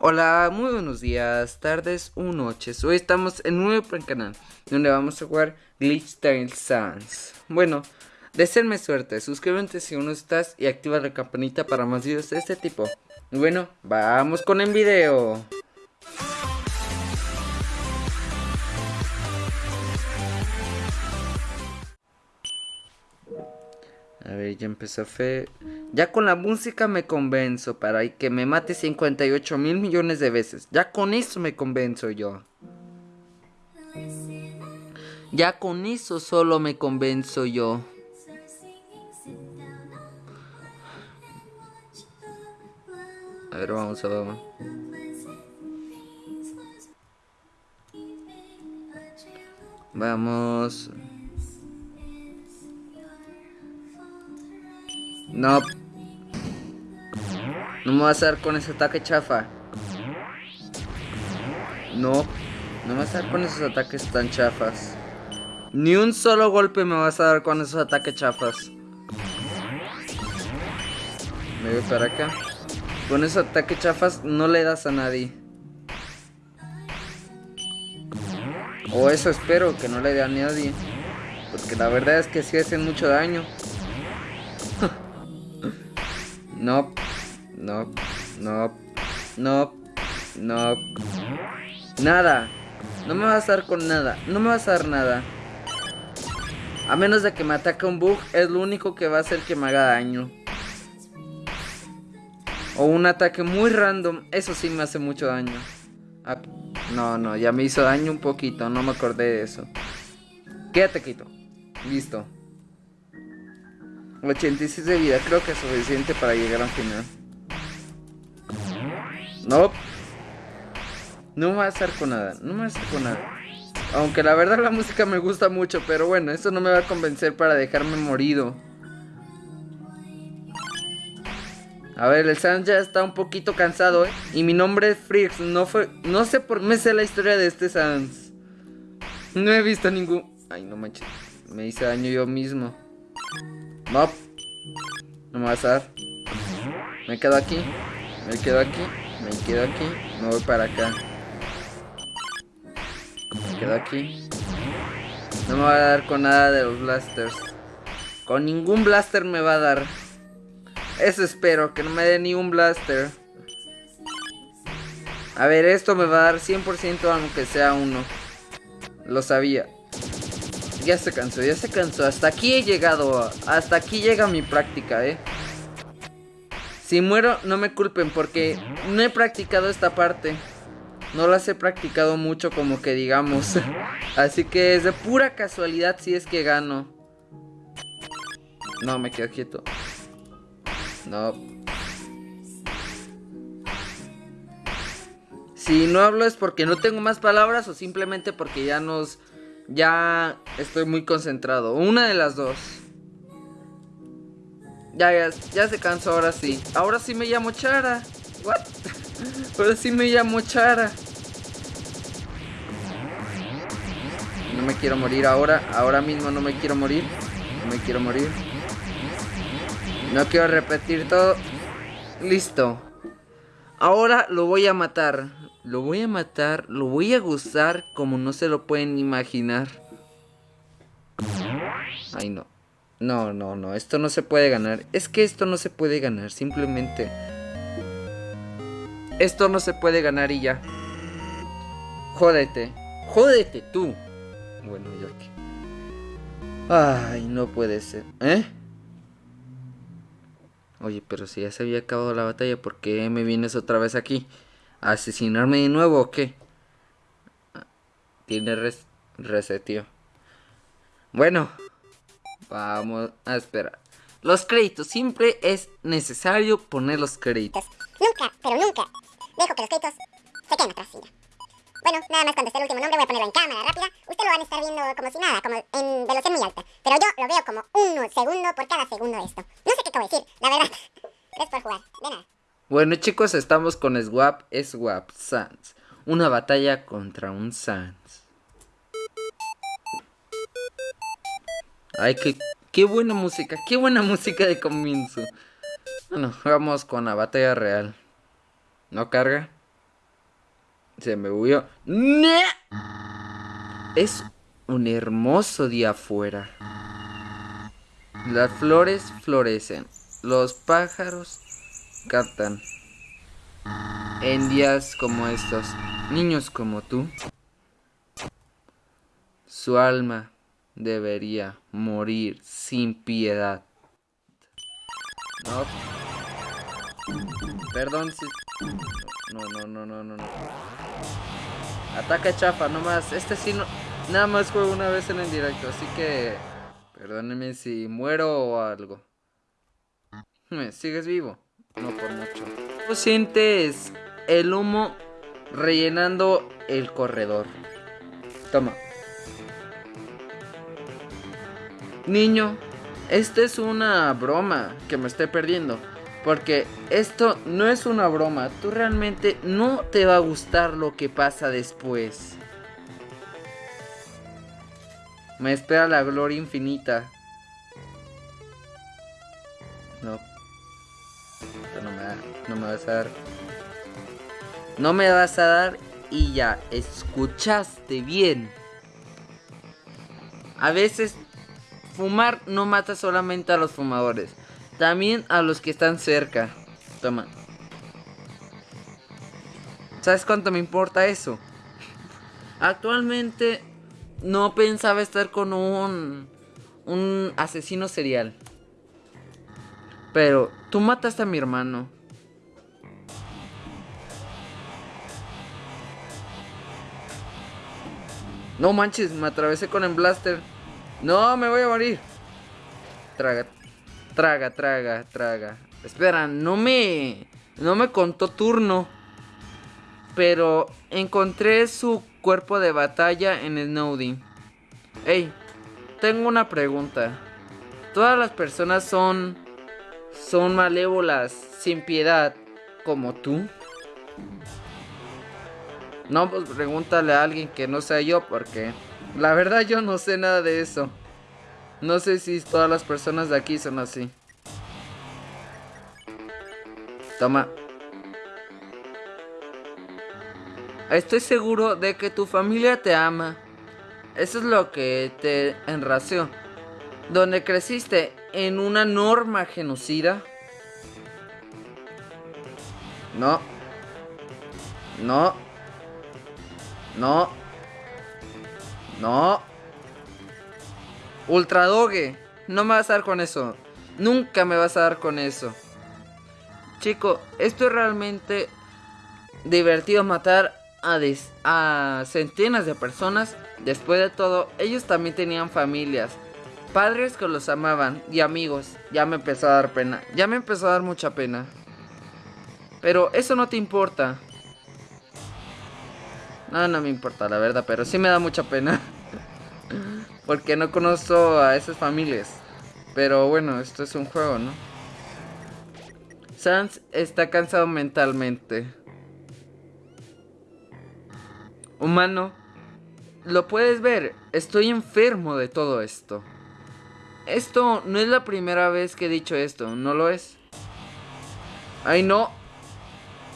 Hola, muy buenos días, tardes o noches. Hoy estamos en un nuevo canal donde vamos a jugar Glitch Tale Sans. Bueno, deseenme suerte, suscríbete si aún no estás y activa la campanita para más videos de este tipo. Bueno, vamos con el video. A ver, ya empezó fe. Ya con la música me convenzo para que me mate 58 mil millones de veces. Ya con eso me convenzo yo. Ya con eso solo me convenzo yo. A ver, vamos a ver. Vamos. No. No me vas a dar con ese ataque chafa. No. No me vas a dar con esos ataques tan chafas. Ni un solo golpe me vas a dar con esos ataques chafas. Me voy para acá. Con esos ataques chafas no le das a nadie. O eso espero, que no le dé a nadie. Porque la verdad es que sí hacen mucho daño. No, no, no, no, no. Nada. No me vas a dar con nada. No me vas a dar nada. A menos de que me ataque un bug, es lo único que va a hacer que me haga daño. O un ataque muy random, eso sí me hace mucho daño. Ah, no, no, ya me hizo daño un poquito, no me acordé de eso. Quédate quito. Listo. 86 de vida, creo que es suficiente para llegar al final. No. No me va a hacer con nada, no me va a hacer con nada. Aunque la verdad la música me gusta mucho, pero bueno, eso no me va a convencer para dejarme morido. A ver, el Sans ya está un poquito cansado, ¿eh? Y mi nombre es Frix, no fue... No sé por qué sé la historia de este Sans. No he visto ningún... Ay, no manches. Me hice daño yo mismo. No. No me vas a dar. Me quedo aquí. Me quedo aquí. Me quedo aquí. Me voy para acá. Me quedo aquí. No me va a dar con nada de los blasters. Con ningún blaster me va a dar. Eso espero, que no me dé ni un blaster. A ver, esto me va a dar 100% aunque sea uno. Lo sabía ya se cansó, ya se cansó. Hasta aquí he llegado. Hasta aquí llega mi práctica, eh. Si muero, no me culpen porque no he practicado esta parte. No las he practicado mucho como que digamos. Así que es de pura casualidad si es que gano. No, me quedo quieto. No. Si no hablo es porque no tengo más palabras o simplemente porque ya nos ya estoy muy concentrado. Una de las dos. Ya, ya, se cansó ahora sí. Ahora sí me llamo Chara. What? Ahora sí me llamo Chara. No me quiero morir ahora. Ahora mismo no me quiero morir. No me quiero morir. No quiero repetir todo. Listo. Ahora lo voy a matar. Lo voy a matar, lo voy a gozar como no se lo pueden imaginar. Ay, no. No, no, no, esto no se puede ganar. Es que esto no se puede ganar, simplemente. Esto no se puede ganar y ya. Jódete. Jódete tú. Bueno, yo aquí. Ay, no puede ser. ¿Eh? Oye, pero si ya se había acabado la batalla, ¿por qué me vienes otra vez aquí? Asesinarme de nuevo o qué? Tiene res resetio. Bueno, vamos a esperar. Los créditos, siempre es necesario poner los créditos. Nunca, pero nunca dejo que los créditos se queden atrás. Bueno, nada más cuando esté el último nombre voy a ponerlo en cámara rápida. Ustedes lo van a estar viendo como si nada, como en velocidad muy alta. Pero yo lo veo como un segundo por cada segundo de esto. No sé qué acabo de decir, la verdad. Gracias por jugar, de nada. Bueno chicos, estamos con Swap Swap Sans. Una batalla contra un Sans. Ay, qué, qué buena música, qué buena música de comienzo. Bueno, vamos con la batalla real. ¿No carga? Se me huyó. Es un hermoso día afuera. Las flores florecen. Los pájaros cantan. En días como estos, niños como tú, su alma debería morir sin piedad. No. Perdón si... No, no, no, no, no, no. Ataca chafa, nomás. Este sí no... Nada más juego una vez en el directo, así que... Perdónenme si muero o algo. ¿Sigues vivo? No por mucho. ¿Cómo sientes el humo rellenando el corredor? Toma. Niño, esta es una broma que me estoy perdiendo. Porque esto no es una broma. Tú realmente no te va a gustar lo que pasa después. Me espera la gloria infinita. No me vas a dar. No me vas a dar y ya. Escuchaste bien. A veces fumar no mata solamente a los fumadores. También a los que están cerca. Toma. ¿Sabes cuánto me importa eso? Actualmente no pensaba estar con un un asesino serial. Pero tú mataste a mi hermano. No manches, me atravesé con el blaster. No, me voy a morir. Traga, traga, traga, traga. Espera, no me no me contó turno. Pero encontré su cuerpo de batalla en Snowdy. Hey, tengo una pregunta. ¿Todas las personas son son malévolas sin piedad como tú? No, pues pregúntale a alguien que no sea yo porque la verdad yo no sé nada de eso. No sé si todas las personas de aquí son así. Toma. Estoy seguro de que tu familia te ama. Eso es lo que te enració. Donde creciste en una norma genocida. No. No. No. No. Ultradogue. No me vas a dar con eso. Nunca me vas a dar con eso. Chico, esto es realmente divertido matar a, a centenas de personas. Después de todo, ellos también tenían familias. Padres que los amaban y amigos. Ya me empezó a dar pena. Ya me empezó a dar mucha pena. Pero eso no te importa. No, no me importa, la verdad, pero sí me da mucha pena. Porque no conozco a esas familias. Pero bueno, esto es un juego, ¿no? Sans está cansado mentalmente. Humano, lo puedes ver, estoy enfermo de todo esto. Esto no es la primera vez que he dicho esto, ¿no lo es? ¡Ay no!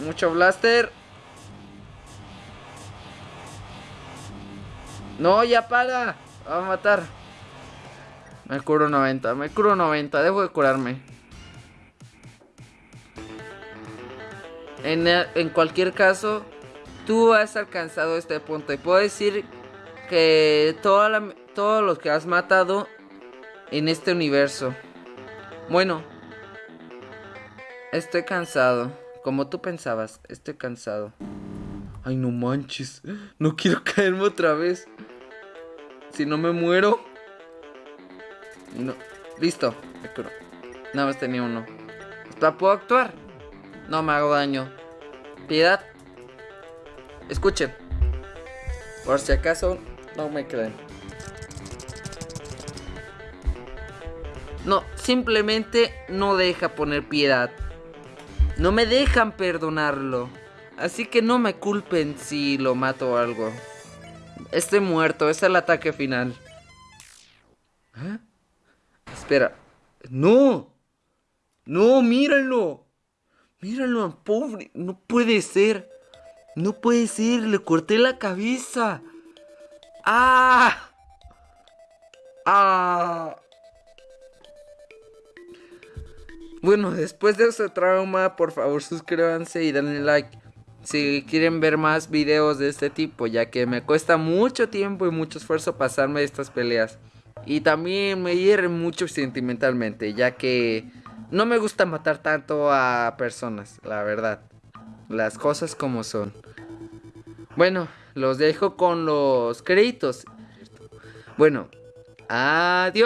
Mucho blaster. No, ya para. Va a matar. Me curo 90, me curo 90, debo de curarme. En, en cualquier caso, tú has alcanzado este punto. Y puedo decir que toda todos los que has matado en este universo. Bueno, estoy cansado. Como tú pensabas, estoy cansado. Ay, no manches. No quiero caerme otra vez. Si no me muero. No. Listo. Nada más tenía uno. ¿Puedo actuar? No me hago daño. Piedad. Escuchen. Por si acaso no me creen. No, simplemente no deja poner piedad. No me dejan perdonarlo. Así que no me culpen si lo mato o algo. Estoy muerto, es el ataque final. ¿Eh? Espera. ¡No! ¡No, míralo! Míralo, pobre. No puede ser. No puede ser, le corté la cabeza. ¡Ah! ¡Ah! Bueno, después de ese trauma, por favor suscríbanse y denle like si quieren ver más videos de este tipo, ya que me cuesta mucho tiempo y mucho esfuerzo pasarme estas peleas. Y también me hieren mucho sentimentalmente, ya que no me gusta matar tanto a personas, la verdad. Las cosas como son. Bueno, los dejo con los créditos. Bueno, adiós.